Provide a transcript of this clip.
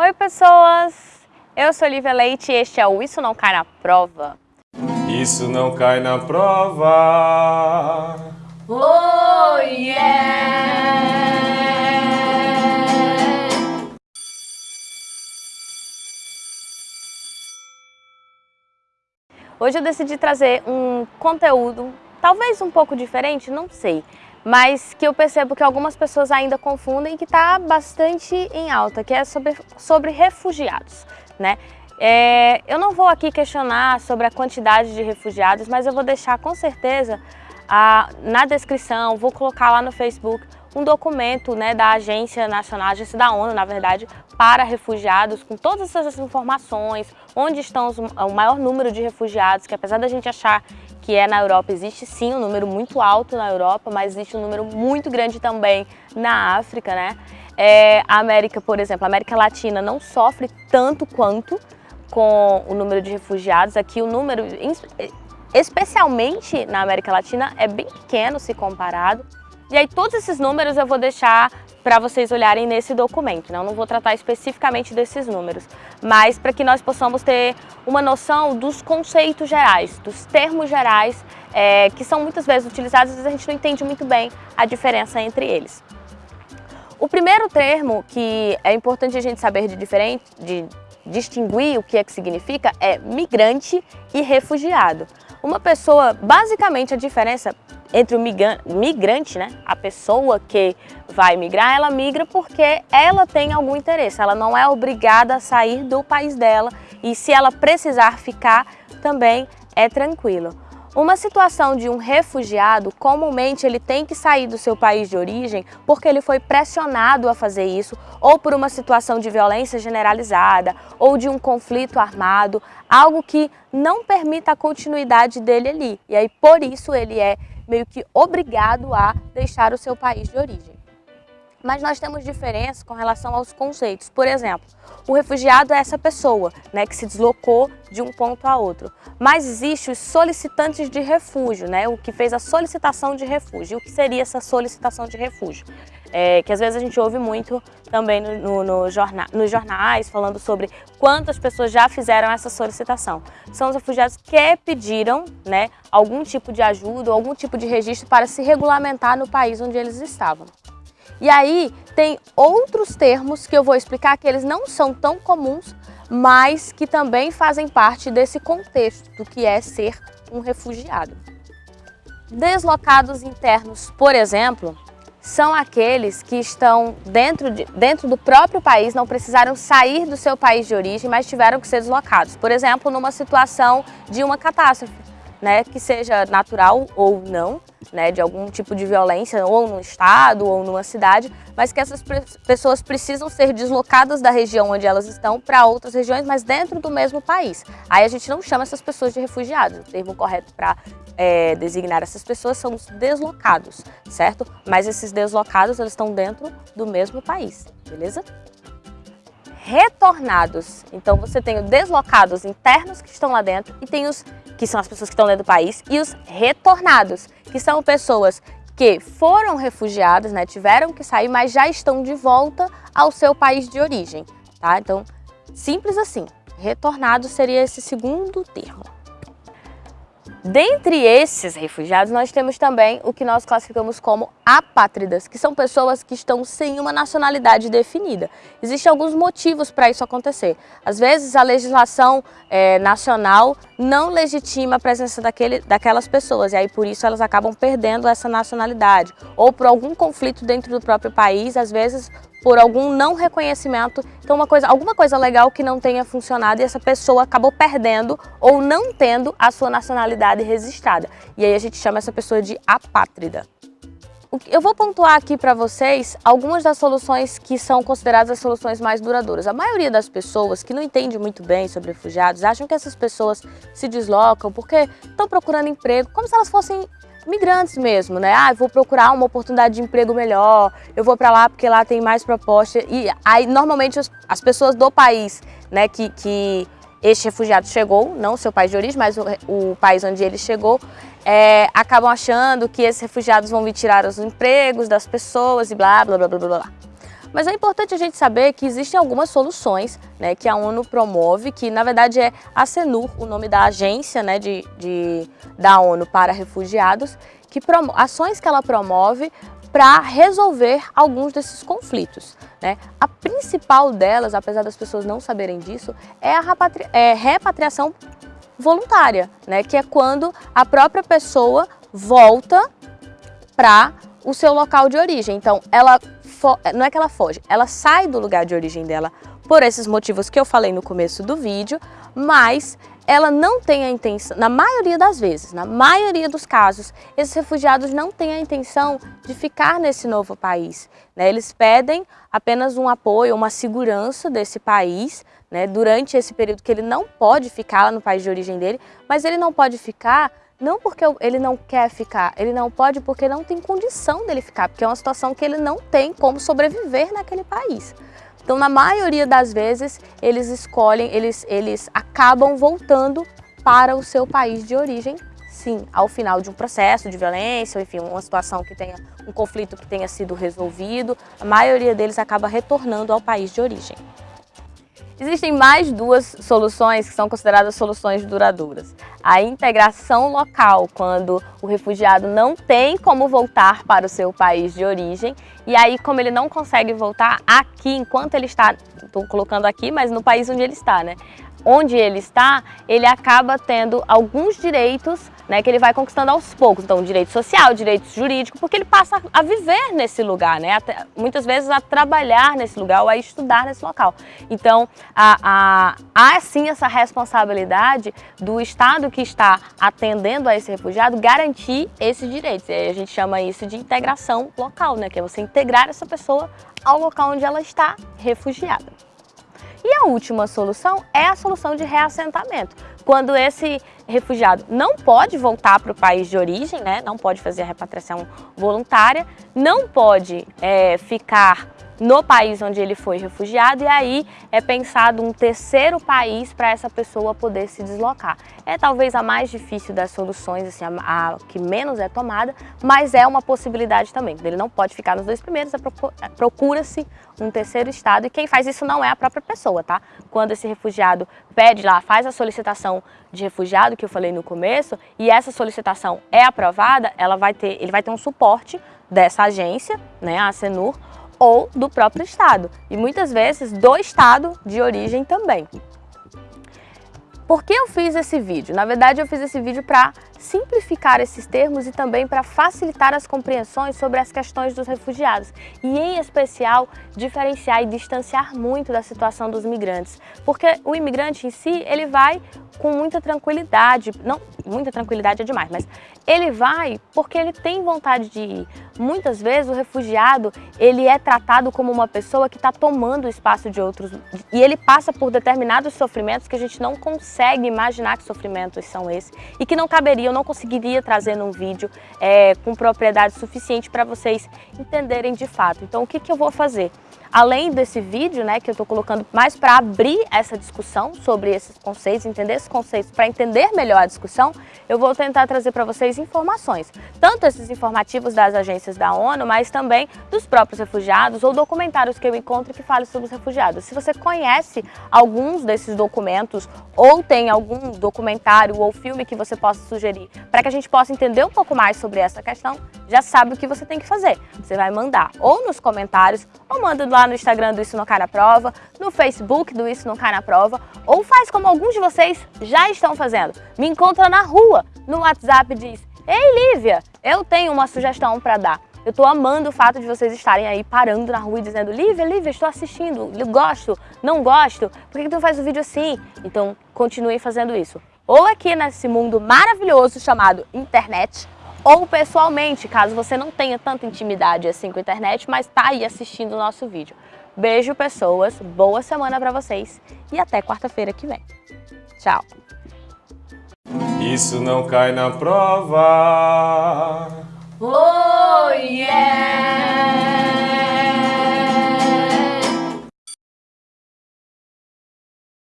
Oi pessoas, eu sou Lívia Leite e este é o Isso Não Cai Na Prova. Isso não cai na prova. Oh yeah! Hoje eu decidi trazer um conteúdo, talvez um pouco diferente, não sei, mas que eu percebo que algumas pessoas ainda confundem que está bastante em alta, que é sobre, sobre refugiados, né? É, eu não vou aqui questionar sobre a quantidade de refugiados, mas eu vou deixar com certeza a, na descrição, vou colocar lá no Facebook um documento né, da Agência Nacional, Agência da ONU, na verdade, para refugiados, com todas essas informações, onde estão os, o maior número de refugiados, que apesar da gente achar que é na Europa, existe sim um número muito alto na Europa, mas existe um número muito grande também na África, né? É, a América, por exemplo, a América Latina não sofre tanto quanto com o número de refugiados. Aqui o número, especialmente na América Latina, é bem pequeno se comparado. E aí todos esses números eu vou deixar para vocês olharem nesse documento, né? eu não vou tratar especificamente desses números, mas para que nós possamos ter uma noção dos conceitos gerais, dos termos gerais é, que são muitas vezes utilizados e a gente não entende muito bem a diferença entre eles. O primeiro termo que é importante a gente saber de, diferente, de distinguir o que é que significa é migrante e refugiado. Uma pessoa, basicamente a diferença entre o migrante, né, a pessoa que vai migrar, ela migra porque ela tem algum interesse, ela não é obrigada a sair do país dela e se ela precisar ficar, também é tranquilo. Uma situação de um refugiado, comumente ele tem que sair do seu país de origem porque ele foi pressionado a fazer isso, ou por uma situação de violência generalizada, ou de um conflito armado, algo que não permita a continuidade dele ali. E aí, por isso, ele é meio que obrigado a deixar o seu país de origem. Mas nós temos diferenças com relação aos conceitos. Por exemplo, o refugiado é essa pessoa né, que se deslocou de um ponto a outro. Mas existem os solicitantes de refúgio, né, o que fez a solicitação de refúgio. O que seria essa solicitação de refúgio? É, que às vezes a gente ouve muito também no, no, no jornal, nos jornais falando sobre quantas pessoas já fizeram essa solicitação. São os refugiados que pediram né, algum tipo de ajuda, algum tipo de registro para se regulamentar no país onde eles estavam. E aí tem outros termos que eu vou explicar que eles não são tão comuns, mas que também fazem parte desse contexto do que é ser um refugiado. Deslocados internos, por exemplo, são aqueles que estão dentro, de, dentro do próprio país, não precisaram sair do seu país de origem, mas tiveram que ser deslocados. Por exemplo, numa situação de uma catástrofe né, que seja natural ou não, né, de algum tipo de violência, ou no estado, ou numa cidade, mas que essas pessoas precisam ser deslocadas da região onde elas estão para outras regiões, mas dentro do mesmo país. Aí a gente não chama essas pessoas de refugiados, o termo correto para é, designar essas pessoas são os deslocados, certo? Mas esses deslocados, eles estão dentro do mesmo país, beleza? Retornados, então você tem os deslocados internos que estão lá dentro e tem os que são as pessoas que estão dentro do país, e os retornados, que são pessoas que foram refugiadas, né, tiveram que sair, mas já estão de volta ao seu país de origem, tá? Então, simples assim. Retornado seria esse segundo termo. Dentre esses refugiados, nós temos também o que nós classificamos como apátridas, que são pessoas que estão sem uma nacionalidade definida. Existem alguns motivos para isso acontecer. Às vezes, a legislação é, nacional não legitima a presença daquele, daquelas pessoas, e aí por isso elas acabam perdendo essa nacionalidade. Ou por algum conflito dentro do próprio país, às vezes por algum não reconhecimento, então uma coisa, alguma coisa legal que não tenha funcionado e essa pessoa acabou perdendo ou não tendo a sua nacionalidade registrada. E aí a gente chama essa pessoa de apátrida. Eu vou pontuar aqui para vocês algumas das soluções que são consideradas as soluções mais duradouras. A maioria das pessoas que não entende muito bem sobre refugiados acham que essas pessoas se deslocam porque estão procurando emprego como se elas fossem migrantes mesmo, né? Ah, eu vou procurar uma oportunidade de emprego melhor, eu vou para lá porque lá tem mais proposta. E aí, normalmente, as, as pessoas do país, né, que, que este refugiado chegou, não seu país de origem, mas o, o país onde ele chegou, é, acabam achando que esses refugiados vão vir tirar os empregos das pessoas e blá, blá, blá, blá, blá, blá. Mas é importante a gente saber que existem algumas soluções né, que a ONU promove, que na verdade é a CENUR, o nome da agência né, de, de da ONU para refugiados, que ações que ela promove para resolver alguns desses conflitos. Né? A principal delas, apesar das pessoas não saberem disso, é a é repatriação voluntária, né? que é quando a própria pessoa volta para o seu local de origem. Então, ela não é que ela foge, ela sai do lugar de origem dela por esses motivos que eu falei no começo do vídeo, mas ela não tem a intenção, na maioria das vezes, na maioria dos casos, esses refugiados não têm a intenção de ficar nesse novo país. Né? Eles pedem apenas um apoio, uma segurança desse país, né? durante esse período que ele não pode ficar no país de origem dele, mas ele não pode ficar não porque ele não quer ficar, ele não pode porque não tem condição dele ficar, porque é uma situação que ele não tem como sobreviver naquele país. Então, na maioria das vezes, eles escolhem, eles, eles acabam voltando para o seu país de origem, sim, ao final de um processo de violência, ou enfim, uma situação que tenha, um conflito que tenha sido resolvido, a maioria deles acaba retornando ao país de origem. Existem mais duas soluções que são consideradas soluções duradouras. A integração local, quando o refugiado não tem como voltar para o seu país de origem, e aí como ele não consegue voltar aqui, enquanto ele está, estou colocando aqui, mas no país onde ele está, né? Onde ele está, ele acaba tendo alguns direitos né, que ele vai conquistando aos poucos. Então, direito social, direito jurídico, porque ele passa a viver nesse lugar, né, muitas vezes a trabalhar nesse lugar ou a estudar nesse local. Então, a, há sim essa responsabilidade do Estado que está atendendo a esse refugiado garantir esses direitos. A gente chama isso de integração local, né, que é você integrar essa pessoa ao local onde ela está refugiada. E a última solução é a solução de reassentamento. Quando esse refugiado não pode voltar para o país de origem, né, não pode fazer a repatriação voluntária, não pode é, ficar no país onde ele foi refugiado e aí é pensado um terceiro país para essa pessoa poder se deslocar. É talvez a mais difícil das soluções, assim, a, a que menos é tomada, mas é uma possibilidade também. Ele não pode ficar nos dois primeiros, é é, procura-se um terceiro estado e quem faz isso não é a própria pessoa, tá? Quando esse refugiado pede lá, faz a solicitação de refugiado que eu falei no começo e essa solicitação é aprovada, ela vai ter, ele vai ter um suporte dessa agência, né, a Senur, ou do próprio estado, e muitas vezes do estado de origem também. Por que eu fiz esse vídeo? Na verdade, eu fiz esse vídeo para simplificar esses termos e também para facilitar as compreensões sobre as questões dos refugiados e, em especial, diferenciar e distanciar muito da situação dos migrantes. Porque o imigrante em si, ele vai com muita tranquilidade, não, muita tranquilidade é demais, mas ele vai porque ele tem vontade de ir. Muitas vezes o refugiado, ele é tratado como uma pessoa que está tomando o espaço de outros e ele passa por determinados sofrimentos que a gente não consegue imaginar que sofrimentos são esses e que não caberia, eu não conseguiria trazer num vídeo é, com propriedade suficiente para vocês entenderem de fato. Então o que, que eu vou fazer? Além desse vídeo, né, que eu estou colocando mais para abrir essa discussão sobre esses conceitos, entender esses conceitos, para entender melhor a discussão, eu vou tentar trazer para vocês informações. Tanto esses informativos das agências da ONU, mas também dos próprios refugiados ou documentários que eu encontro que falem sobre os refugiados. Se você conhece alguns desses documentos ou tem algum documentário ou filme que você possa sugerir para que a gente possa entender um pouco mais sobre essa questão, já sabe o que você tem que fazer. Você vai mandar ou nos comentários ou manda lá no Instagram do Isso Não Cai na Prova, no Facebook do Isso Não Cai na Prova, ou faz como alguns de vocês já estão fazendo. Me encontra na rua, no WhatsApp diz, Ei Lívia, eu tenho uma sugestão para dar. Eu estou amando o fato de vocês estarem aí parando na rua e dizendo Lívia, Lívia, estou assistindo, gosto, não gosto, por que, que tu faz o um vídeo assim? Então continue fazendo isso. Ou aqui nesse mundo maravilhoso chamado internet, ou pessoalmente, caso você não tenha tanta intimidade assim com a internet, mas tá aí assistindo o nosso vídeo. Beijo, pessoas, boa semana para vocês e até quarta-feira que vem. Tchau! Isso não cai na prova. Oh, yeah!